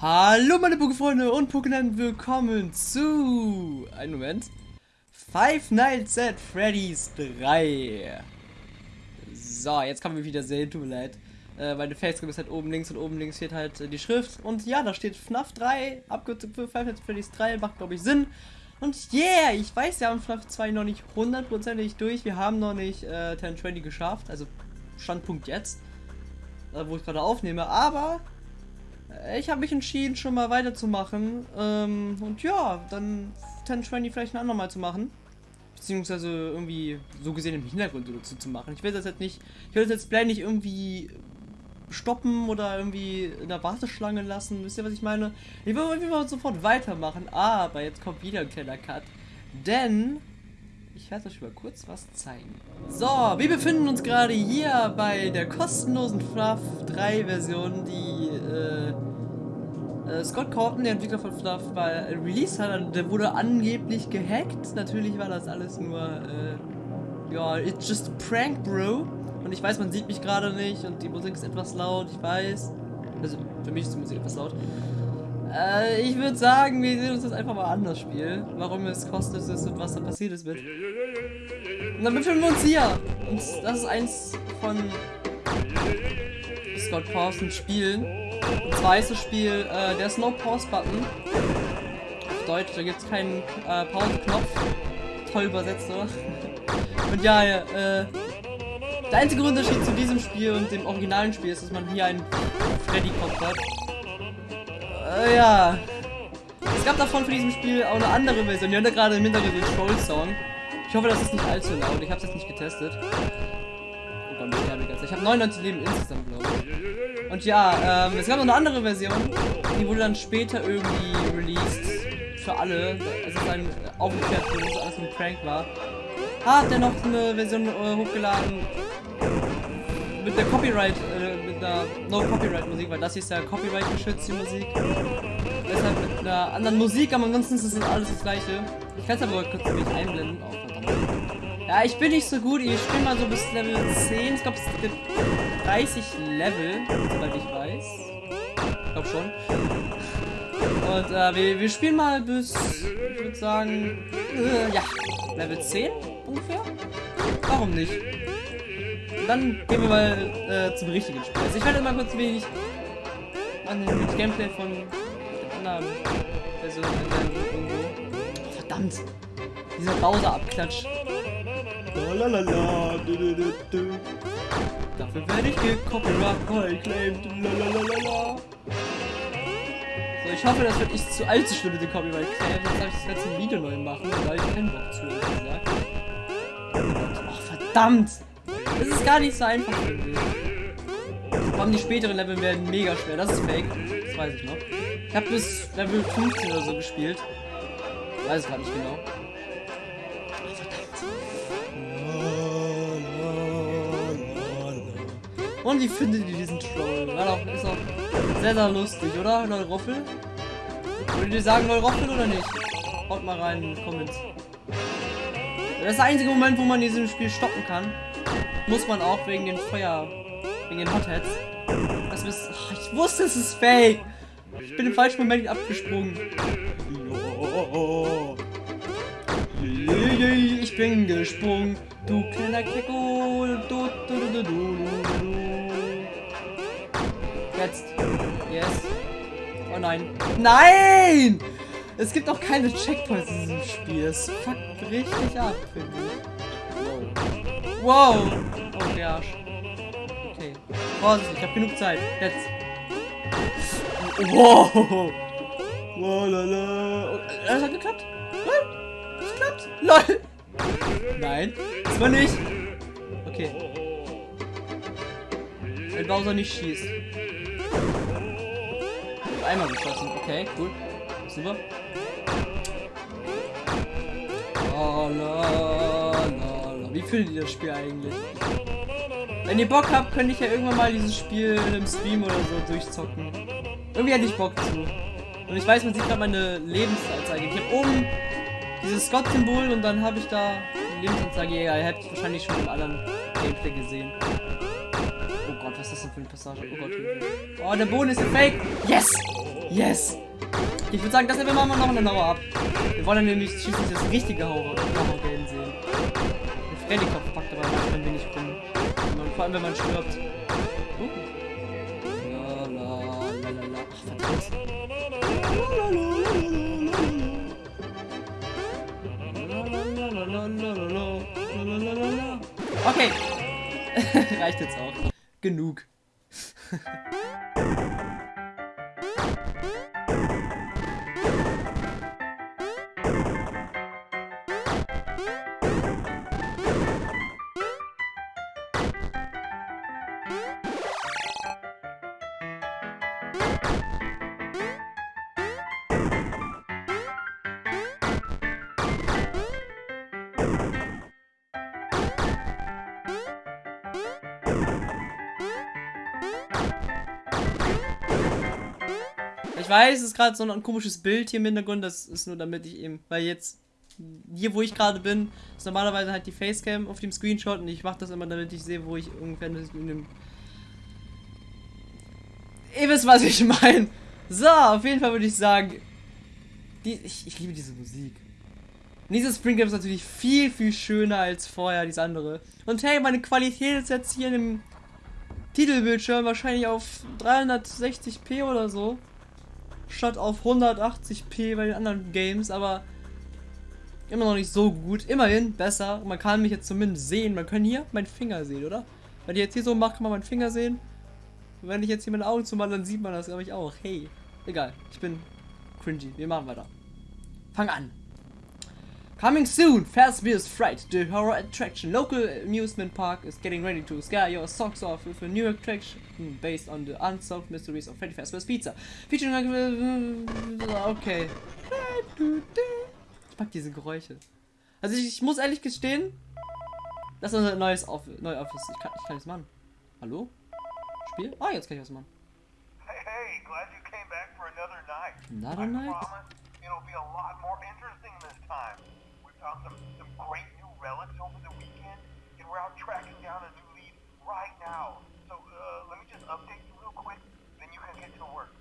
Hallo meine Pokéfreunde und Pokémon, willkommen zu... Einen Moment. Five Nights at Freddy's 3. So, jetzt kann man wieder sehen, tut mir leid. Äh, meine Facecam ist halt oben links und oben links steht halt äh, die Schrift. Und ja, da steht FNAF 3, Abkürzung für Five Nights at Freddy's 3, macht glaube ich Sinn. Und yeah, ich weiß, wir haben FNAF 2 noch nicht hundertprozentig durch. Wir haben noch nicht äh, 1020 geschafft, also Standpunkt jetzt, äh, wo ich gerade aufnehme. Aber ich habe mich entschieden, schon mal weiterzumachen. Ähm, und ja, dann 1020 vielleicht ein andermal zu machen. Beziehungsweise irgendwie so gesehen im Hintergrund dazu zu machen. Ich will das jetzt nicht, ich will das jetzt Play nicht irgendwie stoppen oder irgendwie in der Warteschlange lassen. Wisst ihr, was ich meine? Ich will irgendwie mal sofort weitermachen. Aber jetzt kommt wieder ein kleiner Cut. Denn ich werde euch mal kurz was zeigen. So, wir befinden uns gerade hier bei der kostenlosen FNAF 3 Version, die äh, äh, Scott Corton, der Entwickler von FNAF, bei Release hat. Der wurde angeblich gehackt. Natürlich war das alles nur, äh, ja, it's just a prank, bro. Und ich weiß, man sieht mich gerade nicht und die Musik ist etwas laut, ich weiß. Also, für mich ist die Musik etwas laut. Äh, ich würde sagen, wir sehen uns das einfach mal an, das Spiel. Warum es kostet ist und was da passiert ist mit. Und dann befinden wir uns hier. Und das ist eins von Scott Parsons Spielen. Und zwar ist das Spiel äh, der Slow Pause Button. Auf Deutsch, da gibt es keinen äh, Pause-Knopf. Toll übersetzt, oder? Und ja, äh, der einzige Unterschied zu diesem Spiel und dem originalen Spiel ist, dass man hier einen Freddy-Kopf hat. Äh, ja. Es gab davon für diesem Spiel auch eine andere Version. Wir da gerade im Hintergrund den Troll-Song. Ich hoffe, das ist nicht allzu laut. Ich habe es jetzt nicht getestet. Oh Gott, ich sterbe. Ich habe 99 Leben insgesamt, glaube ich. Und ja, ähm, es gab noch eine andere Version. Die wurde dann später irgendwie released. Für alle. Es ist dann aufgeklärt, dass das alles ein Prank war. Hat er noch eine Version äh, hochgeladen mit der Copyright, äh, mit der No Copyright Musik, weil das hier ist ja Copyright geschützte Musik. Deshalb mit einer anderen Musik, aber ansonsten ist es alles das gleiche. Ich kann es aber kurz mich einblenden. Oh, ja, ich bin nicht so gut. Ich spiele mal so bis Level 10. Ich glaube, es gibt 30 Level, soweit ich weiß. Ich glaube schon. Und äh, wir, wir spielen mal bis, ich würde sagen, äh, ja, Level 10 ungefähr. Warum nicht? Dann gehen wir mal äh, zum richtigen Spiel. Also ich werde mal kurz wenig an den Gameplay von den anderen Versionen irgendwo. Verdammt! Dieser Bowser-Abklatsch. Dafür werde ich gecopyright claimed. So, ich hoffe, das wird nicht zu allzu schlimm mit dem Copyright Claim. Sonst habe ich das letzte Video neu machen, weil ich keinen Bock zu, gesagt. Oh, verdammt! Das ist gar nicht so einfach. Vor allem die späteren Level werden mega schwer. Das ist fake. Das weiß ich noch. Ich habe bis Level 15 oder so gespielt. Weiß es gerade nicht genau. Und wie findet ihr diesen Troll? War doch, ist auch sehr, sehr lustig, oder? Neuroffel? Würdet ihr sagen Neuroffel oder nicht? Haut mal rein in die Comments. Das ist der einzige Moment, wo man dieses Spiel stoppen kann. Muss man auch wegen den Feuer, wegen den Hotheads. Das ist, oh, ich wusste, es ist fake. Ich bin im falschen Moment abgesprungen. Ich bin gesprungen, du kleiner du, Jetzt. Yes. Oh nein. Nein! Es gibt auch keine Checkpoints in diesem Spiel. Es fuckt richtig ab, finde ich. Wow. Wow. Oh, der Arsch. Okay. Vorsicht, ich habe genug Zeit. Jetzt. Wow. Wow, lala. Oh, das hat geklappt. Das klappt. LOL. Nein. Das war nicht. Okay. Wenn Bowser nicht schießt. Einmal geschossen. Okay, cool. Super. Oh, la. Wie findet ihr das Spiel eigentlich? Wenn ihr Bock habt, könnte ich ja irgendwann mal dieses Spiel einem Stream oder so durchzocken. Irgendwie hätte ich Bock zu. Und ich weiß, man sieht gerade meine Lebensanzeige. Ich habe oben dieses Scott-Symbol und dann habe ich da die Lebensanzeige. Ja, ihr habt wahrscheinlich schon im anderen Gameplay gesehen. Oh Gott, was ist das denn für eine Passage? Oh Gott. Oh, der Boden ist fake. Yes! Yes! Ich würde sagen, das nehmen wir mal noch eine Mauer ab. Wir wollen nämlich schließlich das richtige Horror-Game sehen. Den Freddy-Kopf packt aber ein wenig rum. Vor allem, wenn man stirbt. Uh. La, la, la, la, la. Ach, verdammt. Okay. Reicht jetzt auch. Genug. Ich weiß, es ist gerade so ein komisches Bild hier im Hintergrund. Das ist nur damit ich eben, weil jetzt hier, wo ich gerade bin, ist normalerweise halt die Facecam auf dem Screenshot und ich mache das immer, damit ich sehe, wo ich ungefähr in dem. Ihr wisst, was ich meine. So, auf jeden Fall würde ich sagen, die, ich, ich liebe diese Musik. Dieses Spring ist natürlich viel, viel schöner als vorher, dieses andere. Und hey, meine Qualität ist jetzt hier im Titelbildschirm wahrscheinlich auf 360p oder so statt auf 180p bei den anderen Games, aber immer noch nicht so gut. Immerhin besser. Man kann mich jetzt zumindest sehen. Man kann hier meinen Finger sehen, oder? Wenn ich jetzt hier so mache, kann man meinen Finger sehen. Und wenn ich jetzt hier meine Augen zumache, dann sieht man das, glaube ich, auch. Hey, egal. Ich bin cringy. Wir machen weiter. Fang an. Coming soon, Fast Beer's Fright, the horror attraction. Local amusement park is getting ready to scare your socks off with a new attraction based on the unsolved mysteries of Freddy Fazbear's Pizza. Featuring okay. Ich mag diese Geräusche. Also ich, ich muss ehrlich gestehen, das ist unser neues Office. Neue Office. Ich kann, ich kann das machen. Hallo? Spiel? Ah, jetzt kann ich was machen. Hey, hey, glad you came back for another night. Another night? promise it'll be a lot more interesting this time. We found some, some great new relics over the weekend, and we're out tracking down a new lead right now. So, uh, let me just update you real quick, then you can get to work.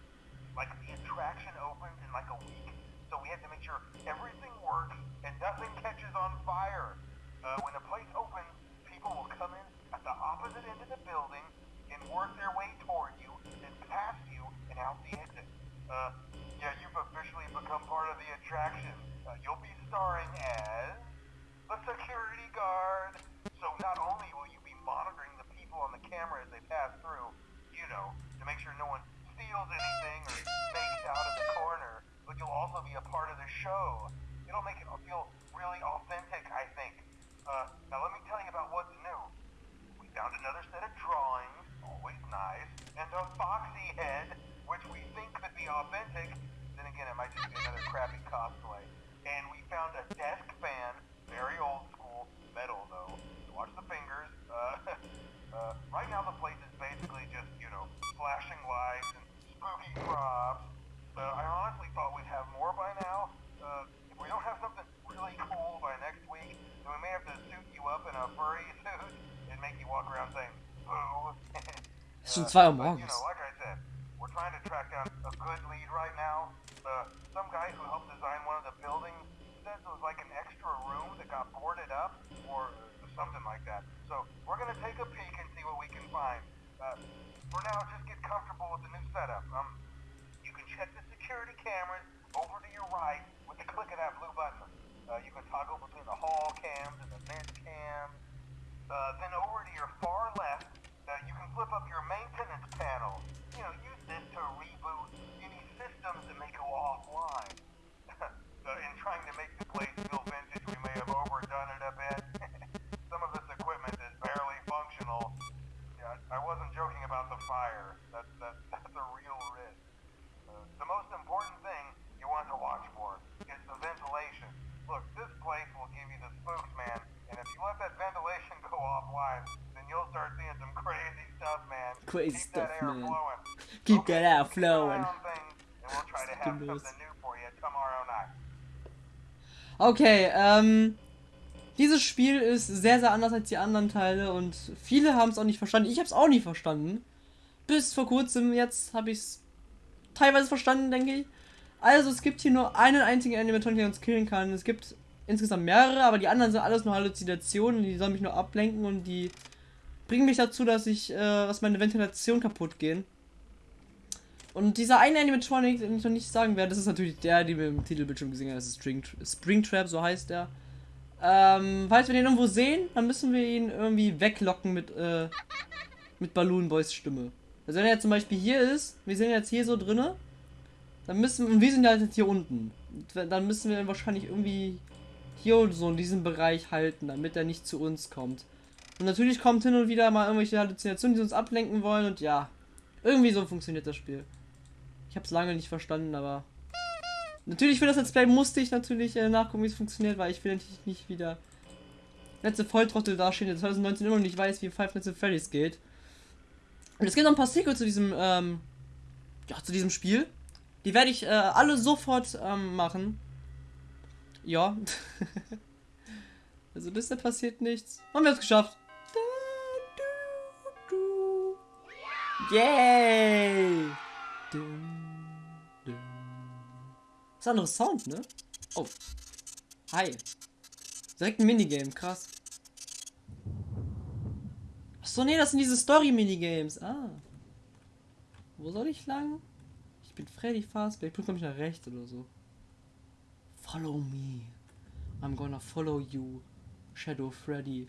Like, the attraction opens in like a week, so we have to make sure everything works and nothing catches on fire. Uh, when the place opens, people will come in at the opposite end of the building and work their way toward you, then past you, and out the exit. Uh, yeah, you've officially become part of the attraction. Uh, you'll be starring as the security guard. So not only will you be monitoring the people on the camera as they pass through, you know, to make sure no one steals anything or fakes out of the corner, but you'll also be a part of the show. It'll make it feel really authentic, I think. Uh, now let me tell you about what's new. We found another set of drawings, always nice, and a foxy head, which we think could be authentic. Then again, it might just be another crappy cosplay. And we found a desk fan, very old school, metal though. Watch the fingers. Uh, uh, right now the place is basically just, you know, flashing lights and spooky props. Uh, I honestly thought we'd have more by now. Uh, if we don't have something really cool by next week, then we may have to suit you up in a furry suit and make you walk around saying, boo. Es sind zwei Uhr but. You know, like I said, we're trying to track down a good lead right now. Uh, some guy who helped design one of the buildings says it was like an extra room that got boarded up or something like that. So we're gonna take a peek and see what we can find. Uh, for now, just get comfortable with the new setup. Um, you can check the security cameras Crazy Keep stuff, man. flowing. Keep Okay, that eye flowing. we'll. Okay, ähm. Dieses Spiel ist sehr, sehr anders als die anderen Teile und viele haben es auch nicht verstanden. Ich habe es auch nicht verstanden. Bis vor kurzem, jetzt habe ich es teilweise verstanden, denke ich. Also es gibt hier nur einen einzigen Animatronic, der uns killen kann. Es gibt insgesamt mehrere, aber die anderen sind alles nur Halluzinationen. Die sollen mich nur ablenken und die bringen mich dazu, dass ich, äh, dass meine Ventilation kaputt gehen. Und dieser eine Animatronic, den ich noch nicht sagen werde, das ist natürlich der, den wir im Titelbildschirm gesehen haben. Das ist Springtrap, so heißt der. Ähm, falls wir den irgendwo sehen, dann müssen wir ihn irgendwie weglocken mit, äh, mit Balloon Boys Stimme. Also wenn er zum Beispiel hier ist, wir sind jetzt hier so drinne, dann müssen und wir sind halt jetzt hier unten. Dann müssen wir wahrscheinlich irgendwie hier so in diesem Bereich halten, damit er nicht zu uns kommt. Und natürlich kommt hin und wieder mal irgendwelche Halluzinationen, die uns ablenken wollen und ja, irgendwie so funktioniert das Spiel. Ich habe es lange nicht verstanden, aber natürlich für das Let's Play musste ich natürlich äh, nachgucken, wie es funktioniert, weil ich will natürlich nicht wieder letzte Volltrottel dastehen, der 2019 immer noch nicht weiß, wie Five Nights at Freddy's geht. Und es gibt noch ein paar Sequels zu diesem, ähm, ja, zu diesem Spiel. Die werde ich äh, alle sofort ähm, machen. Ja. also da passiert nichts. Haben wir es geschafft. Yay! Das ist ein anderer Sound, ne? Oh. Hi. Direkt ein Minigame, krass. Achso, nee, das sind diese Story-Minigames. Ah. Wo soll ich lang? Ich bin Freddy Fazbear. Ich bin, glaube ich, nach rechts oder so. Follow me. I'm gonna follow you. Shadow Freddy.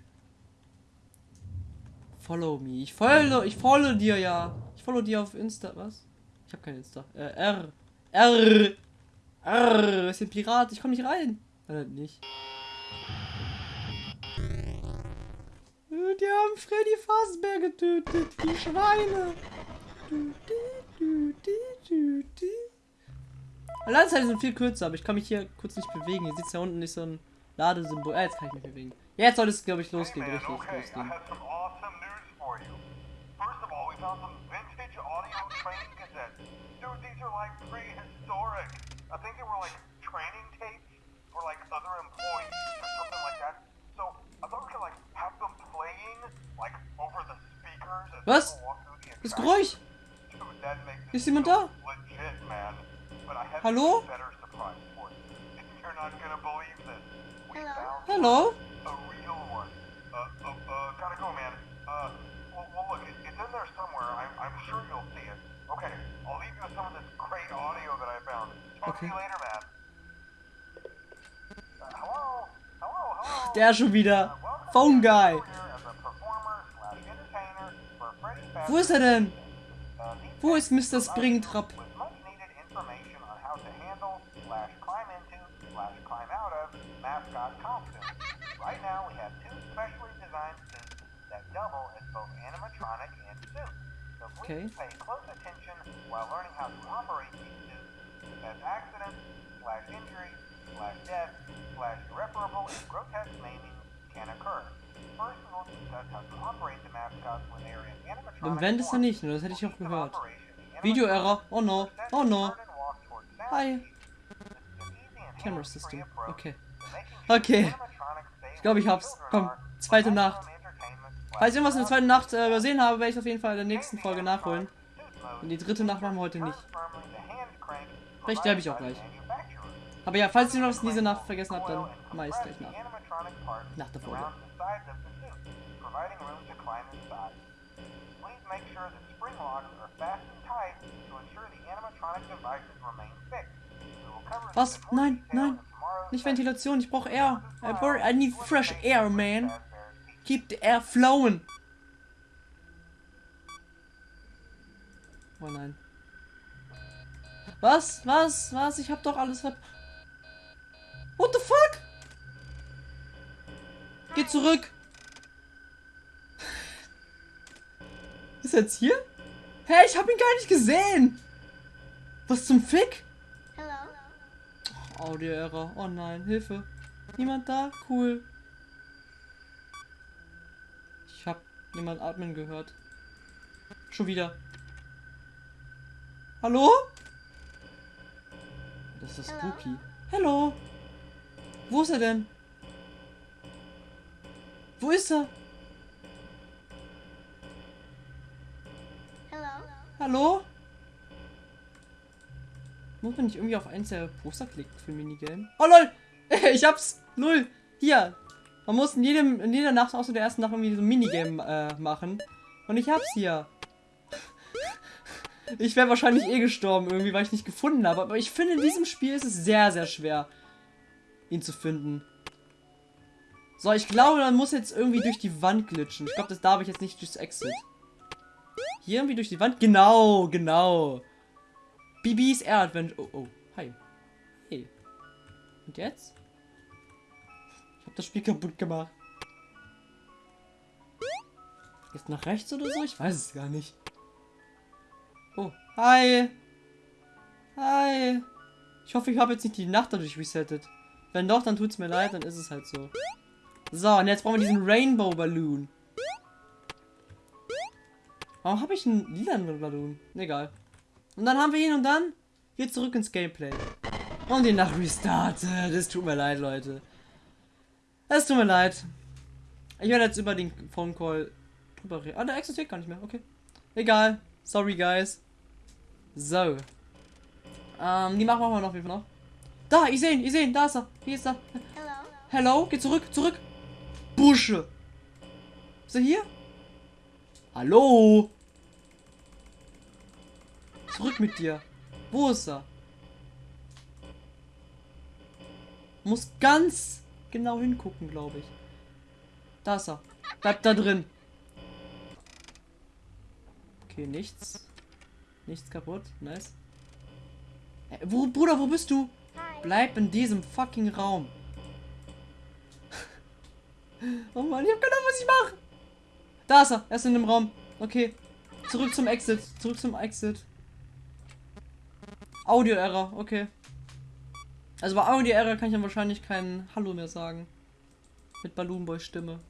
Follow me. Ich folge, ich folge dir ja. Ich folge dir auf Insta. Was? Ich habe kein Insta. Äh, R. R. R. Ist ein Pirat. Ich komme nicht rein. Äh, nicht. Die haben Freddy Fazbear getötet. Die Schweine. Ladezeiten sind viel kürzer, aber ich kann mich hier kurz nicht bewegen. Hier sieht ja unten nicht so ein Ladesymbol. Ah, jetzt kann ich mich bewegen. Jetzt soll es, glaube ich, losgehen. Richtig losgehen. First of all, we found some vintage audio training cassettes. Dude, these are like prehistoric. I think they were like training tapes for like other employees or something like that. So I thought we could like have them playing like over the speakers as Was? people walk through the Das attraction. Geräusch. Dude, that makes Ist jemand so da? legit, man. But I have Hallo? a better surprise for you. You're not gonna believe this. We found Hallo? Hello? Der schon wieder. Phone Guy. Wo ist er denn? Wo ist Mr. Springtrap? As accidents slash injury slash death slash irreparable and grotesque maiming can occur. First we will discuss how to operate the mascots when they are in animatronic ist er form. nicht, nur das hätte ich auch gehört. Video-Error. Oh no. Oh no. Hi. Camera System. Okay. Okay. Ich glaube, ich hab's. Komm, zweite Nacht. Falls ich irgendwas in der zweiten Nacht äh, übersehen habe, werde ich auf jeden Fall in der nächsten Folge nachholen. Und die dritte Nacht machen wir heute nicht. Vielleicht sterbe ich auch gleich. Aber ja, falls ihr noch was in Nacht vergessen habt, dann mach ich's gleich nach. Nach der Folge. Was? Nein, nein. Nicht. Ventilation, ich brauche Air. I, need fresh air, man. Keep the air flowing. Oh nein. Was? Was? Was? Ich hab doch alles ver... What the fuck? Geh zurück. Ist er jetzt hier? Hä, ich hab ihn gar nicht gesehen. Was zum Fick? Hello. Audio-Error. Oh nein, Hilfe. Niemand da? Cool. Ich hab jemand atmen gehört. Schon wieder. Hallo? Das ist Hello? spooky. Hallo? Wo ist er denn? Wo ist er? Hello. Hallo? Muss man nicht irgendwie auf eins der Poster klicken für ein Minigame? Oh lol! Ich hab's! Null! Hier! Man muss in, jedem, in jeder Nacht außer der ersten Nacht irgendwie so ein Minigame äh, machen. Und ich hab's hier. Ich wäre wahrscheinlich eh gestorben irgendwie, weil ich nicht gefunden habe. Aber ich finde, in diesem Spiel ist es sehr, sehr schwer, ihn zu finden. So, ich glaube, man muss jetzt irgendwie durch die Wand glitschen. Ich glaube, das darf ich jetzt nicht durchs Exit. Hier irgendwie durch die Wand? Genau, genau. Bibis Air Adventure. Oh, oh. Hi. Hey. Und jetzt? Ich habe das Spiel kaputt gemacht. Jetzt nach rechts oder so? Ich weiß es gar nicht. Hi. Hi. Ich hoffe, ich habe jetzt nicht die Nacht dadurch resettet. Wenn doch, dann tut's mir leid, dann ist es halt so. So, und jetzt brauchen wir diesen Rainbow Balloon. Warum habe ich einen lilanen Balloon? Egal. Und dann haben wir ihn und dann geht zurück ins Gameplay. Und die Nacht restartet. Es tut mir leid, Leute. Es tut mir leid. Ich werde jetzt über den Phone Call drüber reden. Ah, der existiert gar nicht mehr. Okay. Egal. Sorry, guys. So. Ähm, die machen wir noch. Noch? Da, ich sehe ihn, ich sehe ihn. Da ist er. Hier ist er. Hello. Hello, geh zurück, zurück. Busche. Ist er hier? Hallo? Zurück mit dir. Wo ist er? Muss ganz genau hingucken, glaube ich. Da ist er. Bleibt da drin. Okay, nichts. Nichts kaputt. Nice. Äh, wo, Bruder, wo bist du? Hi. Bleib in diesem fucking Raum. oh Mann, ich hab keine Ahnung, was ich mache. Da ist er. Er ist in dem Raum. Okay. Zurück zum Exit. Zurück zum Exit. Audio-Error. Okay. Also bei Audio-Error kann ich dann wahrscheinlich kein Hallo mehr sagen. Mit Balloon Boy Stimme.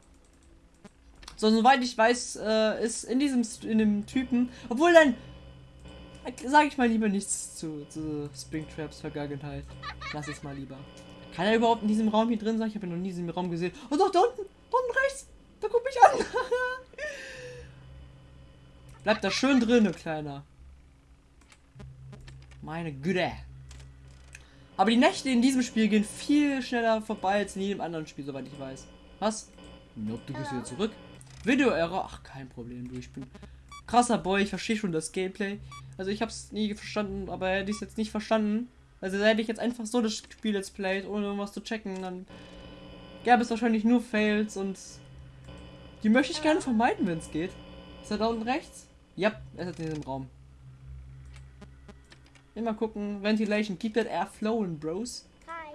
So, soweit ich weiß, äh, ist in diesem in dem Typen, obwohl dann sage ich mal lieber nichts zu, zu Springtraps Vergangenheit. Lass es mal lieber. Kann er überhaupt in diesem Raum hier drin sein? Ich habe ihn noch nie in diesem Raum gesehen. Oh doch, da unten, da unten rechts. Da guck mich an. Bleib da schön drin, Kleiner. Meine Güte. Aber die Nächte in diesem Spiel gehen viel schneller vorbei als in jedem anderen Spiel, soweit ich weiß. Was? Nope, du gehst wieder zurück. Video-Error. Ach, kein Problem, du. Ich bin krasser Boy. Ich verstehe schon das Gameplay. Also ich habe es nie verstanden, aber hätte ich es jetzt nicht verstanden. Also hätte ich jetzt einfach so das Spiel jetzt played, ohne irgendwas zu checken, dann gäbe es wahrscheinlich nur Fails und die möchte ich gerne vermeiden, wenn es geht. Ist er da unten rechts? Ja, er ist in diesem Raum. Immer gucken. Ventilation. Keep that air flowing, bros. Hi.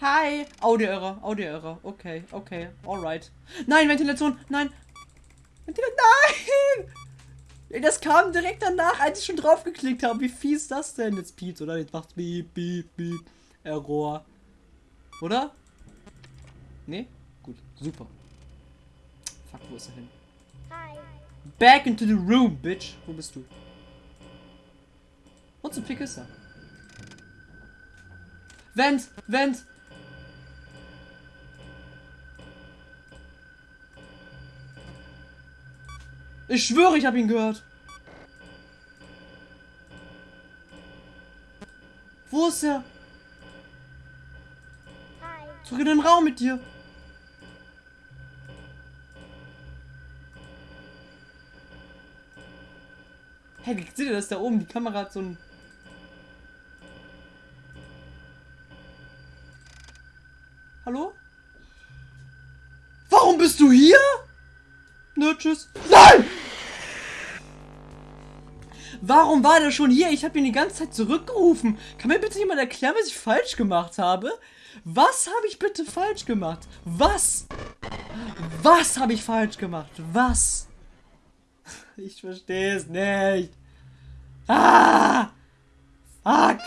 Hi. Audio-Error. Audio-Error. Okay, okay. Alright. Nein, Ventilation. Nein. Ventilation. Nein! Das kam direkt danach, als ich schon drauf geklickt habe. Wie fies ist das denn? Jetzt piept, oder? Jetzt macht's beep, beep, beep. Error. Oder? Nee? Gut. Super. Fuck, wo ist er hin? Hi. Back into the room, bitch. Wo bist du? Und zum Fick ist er. Vent! Vent! Ich schwöre, ich habe ihn gehört. Wo ist er? Hi. Zurück in den Raum mit dir. Hey, seht ihr das da oben? Die Kamera hat so ein. Hallo? Warum bist du hier? Nö, tschüss. Nein! Warum war der schon hier? Ich habe ihn die ganze Zeit zurückgerufen. Kann mir bitte jemand erklären, was ich falsch gemacht habe? Was habe ich bitte falsch gemacht? Was? Was habe ich falsch gemacht? Was? Ich verstehe es nicht. Ah! Fuck!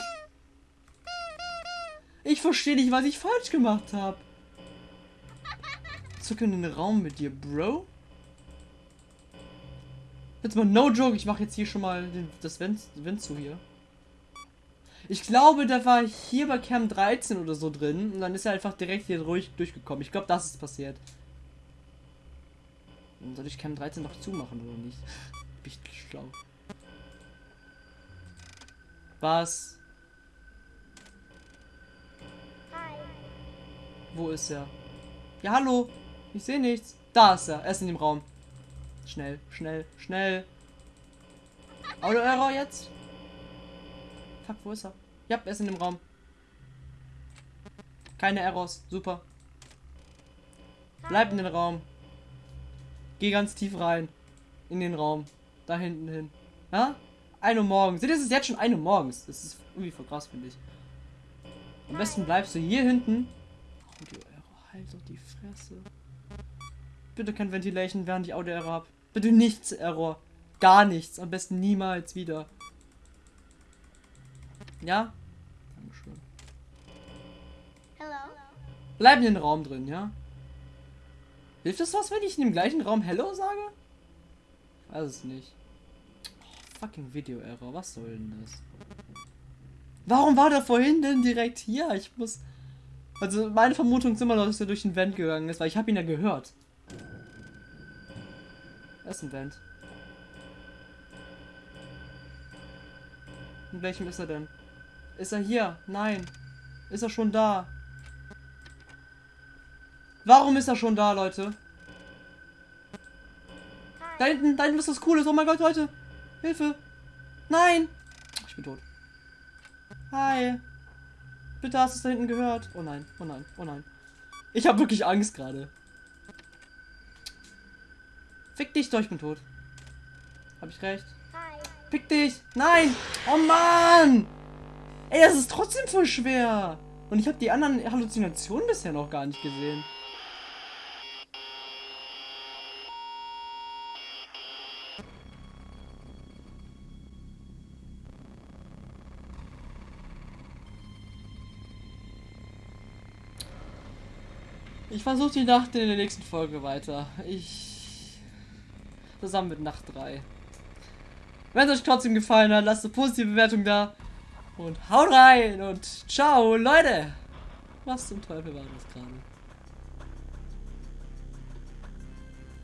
Ich verstehe nicht, was ich falsch gemacht habe. Zurück in den Raum mit dir, Bro. Jetzt mal no joke, ich mache jetzt hier schon mal den, das Vent zu hier. Ich glaube, da war hier bei Cam 13 oder so drin und dann ist er einfach direkt hier ruhig durchgekommen. Ich glaube, das ist passiert. Soll ich Cam 13 noch zumachen oder nicht? Bin ich schlau. Was? Hi. Wo ist er? Ja, hallo. Ich sehe nichts. Da ist er. Er ist in dem Raum. Schnell, schnell, schnell. Auto-Error jetzt? Fuck, wo ist er? Ja, er ist in dem Raum. Keine Errors. Super. Bleib in den Raum. Geh ganz tief rein. In den Raum. Da hinten hin. Ja? 1 Uhr morgens. Seht ihr, es ist jetzt schon 1 Uhr morgens. Das ist irgendwie voll krass, finde ich. Am besten bleibst du hier hinten. Audio-Error. Halt doch die Fresse. Bitte kein Ventilation, während ich Audio-Error habe. Bitte nichts Error. Gar nichts. Am besten niemals wieder. Ja? Dankeschön. Hello. Bleib in den Raum drin, ja? Hilft das was, wenn ich in dem gleichen Raum Hello sage? Ich weiß es nicht. Oh, fucking Video-Error. Was soll denn das? Warum war der vorhin denn direkt hier? Ich muss... Also meine Vermutung ist immer noch, dass er durch den Vent gegangen ist, weil ich habe ihn ja gehört. Er ist ein Vent. In welchem ist er denn? Ist er hier? Nein. Ist er schon da? Warum ist er schon da, Leute? Da hinten, da hinten ist was Cooles. Oh mein Gott, Leute. Hilfe. Nein. Ich bin tot. Hi. Bitte hast du es da hinten gehört. Oh nein, oh nein, oh nein. Ich habe wirklich Angst gerade. Fick dich doch, ich bin tot. Hab ich recht? Hi. Fick dich! Nein! Oh Mann! Ey, das ist trotzdem voll schwer. Und ich habe die anderen Halluzinationen bisher noch gar nicht gesehen. Ich versuche die Nacht in der nächsten Folge weiter. Ich. Zusammen mit Nacht 3. Wenn es euch trotzdem gefallen hat, lasst eine positive Bewertung da. Und haut rein und ciao, Leute! Was zum Teufel war das gerade?